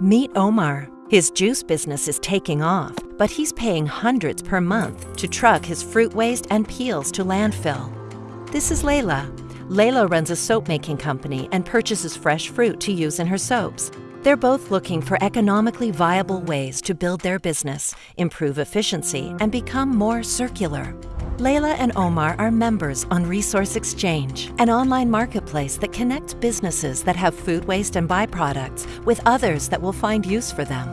Meet Omar. His juice business is taking off, but he's paying hundreds per month to truck his fruit waste and peels to landfill. This is Layla. Layla runs a soap making company and purchases fresh fruit to use in her soaps. They're both looking for economically viable ways to build their business, improve efficiency, and become more circular. Layla and Omar are members on Resource Exchange, an online marketplace that connects businesses that have food waste and byproducts with others that will find use for them.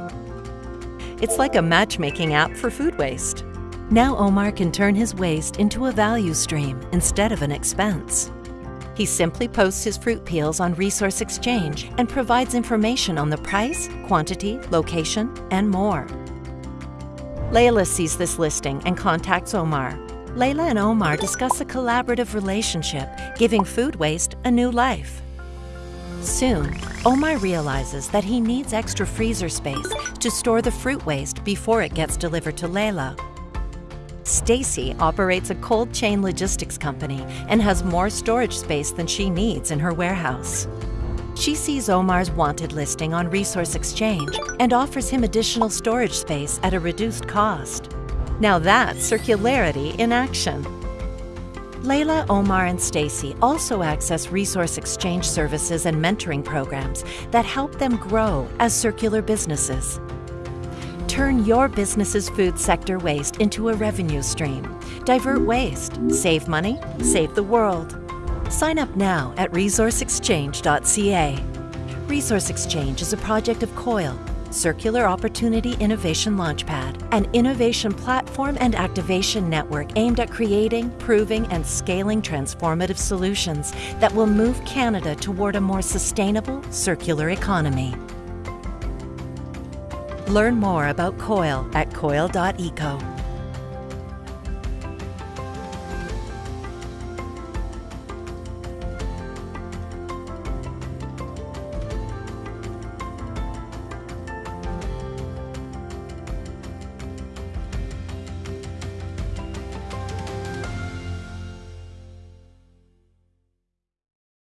It's like a matchmaking app for food waste. Now Omar can turn his waste into a value stream instead of an expense. He simply posts his fruit peels on Resource Exchange and provides information on the price, quantity, location, and more. Layla sees this listing and contacts Omar, Layla and Omar discuss a collaborative relationship, giving food waste a new life. Soon, Omar realizes that he needs extra freezer space to store the fruit waste before it gets delivered to Layla. Stacy operates a cold chain logistics company and has more storage space than she needs in her warehouse. She sees Omar's wanted listing on Resource Exchange and offers him additional storage space at a reduced cost. Now that's circularity in action. Layla, Omar, and Stacy also access resource exchange services and mentoring programs that help them grow as circular businesses. Turn your business's food sector waste into a revenue stream. Divert waste, save money, save the world. Sign up now at resourceexchange.ca. Resource Exchange is a project of COIL, Circular Opportunity Innovation Launchpad, an innovation platform and activation network aimed at creating, proving, and scaling transformative solutions that will move Canada toward a more sustainable, circular economy. Learn more about COIL at coil.eco.